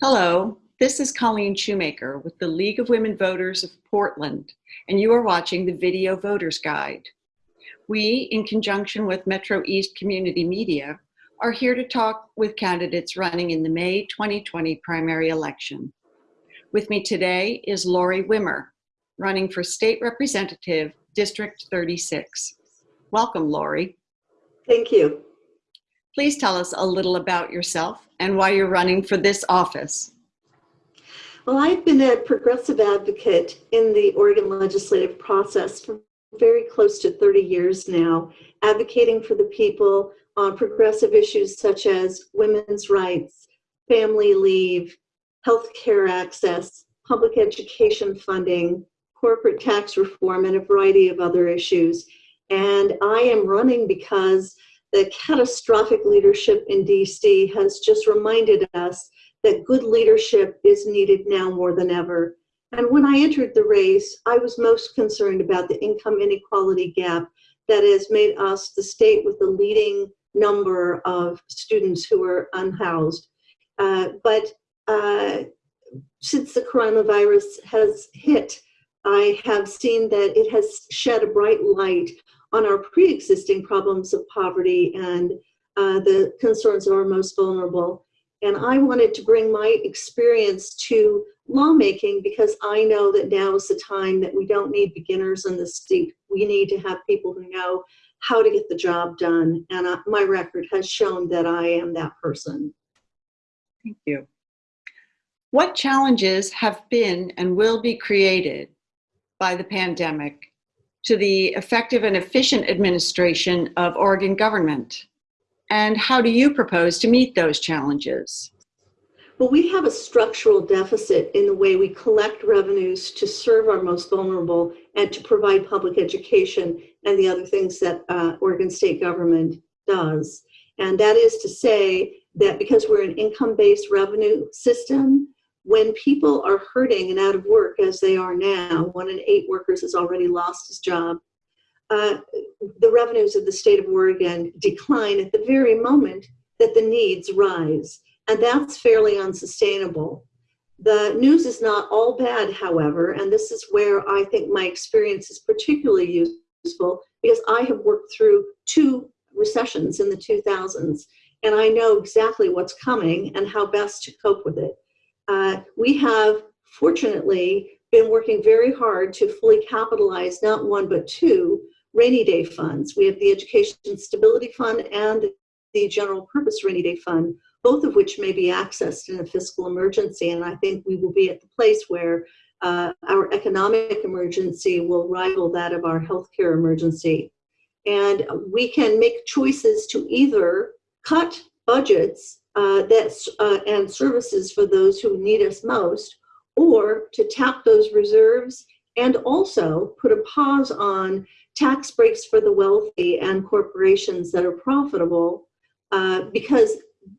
Hello, this is Colleen Shoemaker with the League of Women Voters of Portland, and you are watching the Video Voters Guide. We, in conjunction with Metro East Community Media, are here to talk with candidates running in the May 2020 primary election. With me today is Lori Wimmer, running for State Representative, District 36. Welcome, Lori. Thank you. Please tell us a little about yourself and why you're running for this office. Well, I've been a progressive advocate in the Oregon legislative process for very close to 30 years now, advocating for the people on progressive issues such as women's rights, family leave, health care access, public education funding, corporate tax reform, and a variety of other issues. And I am running because the catastrophic leadership in DC has just reminded us that good leadership is needed now more than ever. And when I entered the race, I was most concerned about the income inequality gap that has made us the state with the leading number of students who are unhoused. Uh, but uh, since the coronavirus has hit, I have seen that it has shed a bright light on our pre-existing problems of poverty and uh, the concerns of our most vulnerable. And I wanted to bring my experience to lawmaking because I know that now is the time that we don't need beginners in the state. We need to have people who know how to get the job done. And uh, my record has shown that I am that person. Thank you. What challenges have been and will be created by the pandemic to the effective and efficient administration of Oregon government? And how do you propose to meet those challenges? Well, we have a structural deficit in the way we collect revenues to serve our most vulnerable and to provide public education and the other things that uh, Oregon state government does. And that is to say that because we're an income-based revenue system, when people are hurting and out of work as they are now, one in eight workers has already lost his job, uh, the revenues of the state of Oregon decline at the very moment that the needs rise. And that's fairly unsustainable. The news is not all bad, however, and this is where I think my experience is particularly useful because I have worked through two recessions in the 2000s and I know exactly what's coming and how best to cope with it. Uh, we have, fortunately, been working very hard to fully capitalize not one but two rainy day funds. We have the Education Stability Fund and the General Purpose Rainy Day Fund, both of which may be accessed in a fiscal emergency. And I think we will be at the place where uh, our economic emergency will rival that of our healthcare emergency. And we can make choices to either cut budgets uh, that's, uh, and services for those who need us most, or to tap those reserves and also put a pause on tax breaks for the wealthy and corporations that are profitable uh, because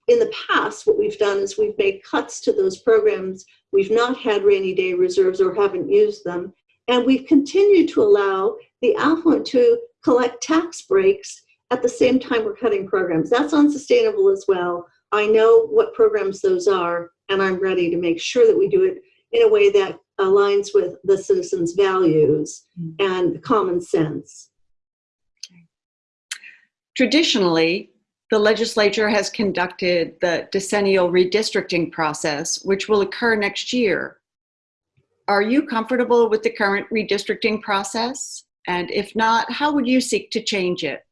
in the past what we've done is we've made cuts to those programs. We've not had rainy day reserves or haven't used them. And we've continued to allow the affluent to collect tax breaks at the same time we're cutting programs. That's unsustainable as well I know what programs those are, and I'm ready to make sure that we do it in a way that aligns with the citizens' values mm. and common sense. Traditionally, the legislature has conducted the decennial redistricting process, which will occur next year. Are you comfortable with the current redistricting process? And if not, how would you seek to change it?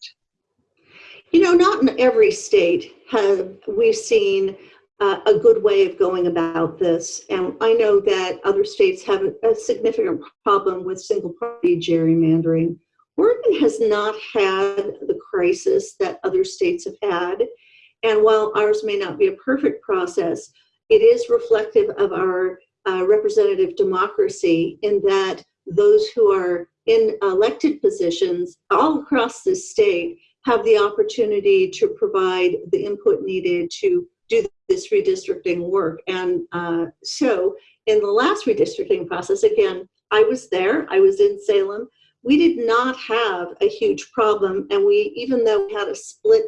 You know, not in every state have we seen uh, a good way of going about this. And I know that other states have a, a significant problem with single party gerrymandering. Oregon has not had the crisis that other states have had. And while ours may not be a perfect process, it is reflective of our uh, representative democracy in that those who are in elected positions all across the state have the opportunity to provide the input needed to do this redistricting work. And uh, so in the last redistricting process, again, I was there, I was in Salem. We did not have a huge problem. And we, even though we had a split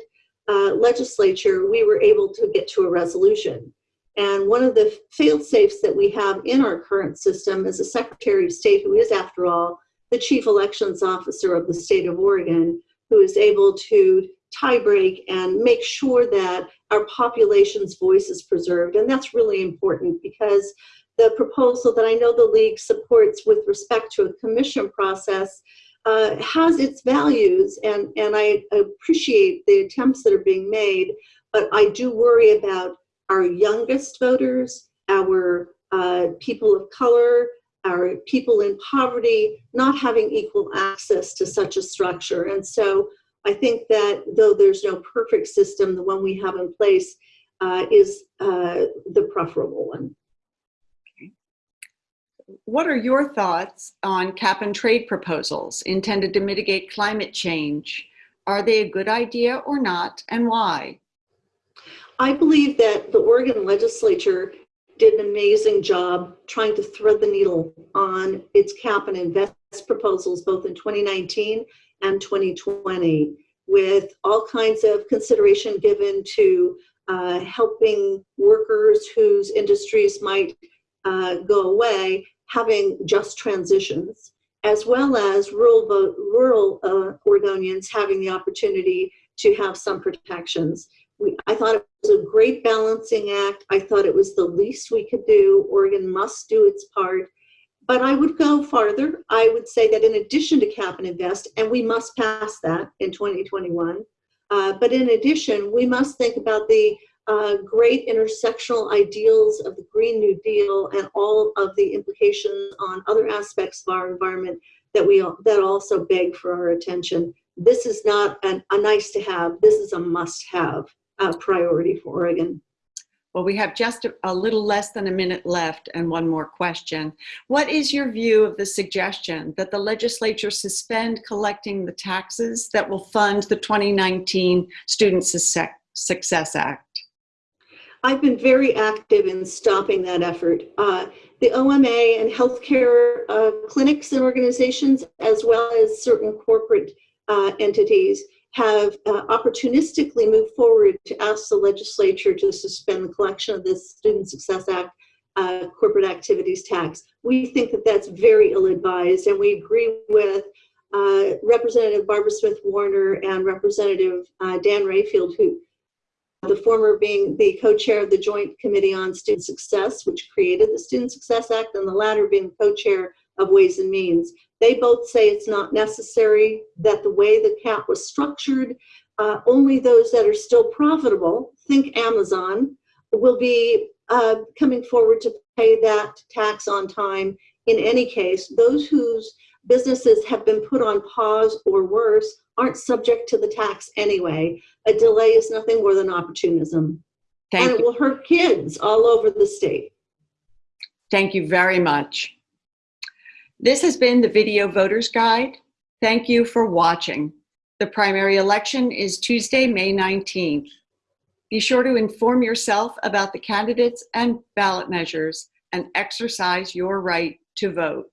uh, legislature, we were able to get to a resolution. And one of the fail safes that we have in our current system is a Secretary of State who is, after all, the Chief Elections Officer of the state of Oregon, who is able to tie break and make sure that our population's voice is preserved. And that's really important because the proposal that I know the League supports with respect to a commission process uh, has its values, and, and I appreciate the attempts that are being made, but I do worry about our youngest voters, our uh, people of color, our people in poverty not having equal access to such a structure. And so I think that though there's no perfect system, the one we have in place uh, is uh, the preferable one. What are your thoughts on cap and trade proposals intended to mitigate climate change? Are they a good idea or not, and why? I believe that the Oregon legislature did an amazing job trying to thread the needle on its cap and invest proposals both in 2019 and 2020 with all kinds of consideration given to uh, helping workers whose industries might uh, go away having just transitions as well as rural, rural uh, Oregonians having the opportunity to have some protections. We, I thought it was a great balancing act. I thought it was the least we could do. Oregon must do its part. But I would go farther. I would say that in addition to cap and invest, and we must pass that in 2021, uh, but in addition, we must think about the uh, great intersectional ideals of the Green New Deal and all of the implications on other aspects of our environment that we that also beg for our attention. This is not an, a nice to have. This is a must have uh, priority for Oregon. Well, we have just a, a, little less than a minute left and one more question. What is your view of the suggestion that the legislature suspend collecting the taxes that will fund the 2019 Student Success Act? I've been very active in stopping that effort. Uh, the OMA and healthcare uh, clinics and organizations, as well as certain corporate uh, entities, have uh, opportunistically moved forward to ask the legislature to suspend the collection of this Student Success Act uh, corporate activities tax. We think that that's very ill-advised and we agree with uh, Representative Barbara Smith Warner and Representative uh, Dan Rayfield, who the former being the co-chair of the Joint Committee on Student Success, which created the Student Success Act, and the latter being co-chair of Ways and Means. They both say it's not necessary, that the way the cap was structured, uh, only those that are still profitable, think Amazon, will be uh, coming forward to pay that tax on time in any case. Those whose businesses have been put on pause or worse aren't subject to the tax anyway. A delay is nothing more than opportunism. Thank and you. it will hurt kids all over the state. Thank you very much. This has been the Video Voters Guide. Thank you for watching. The primary election is Tuesday, May 19th. Be sure to inform yourself about the candidates and ballot measures and exercise your right to vote.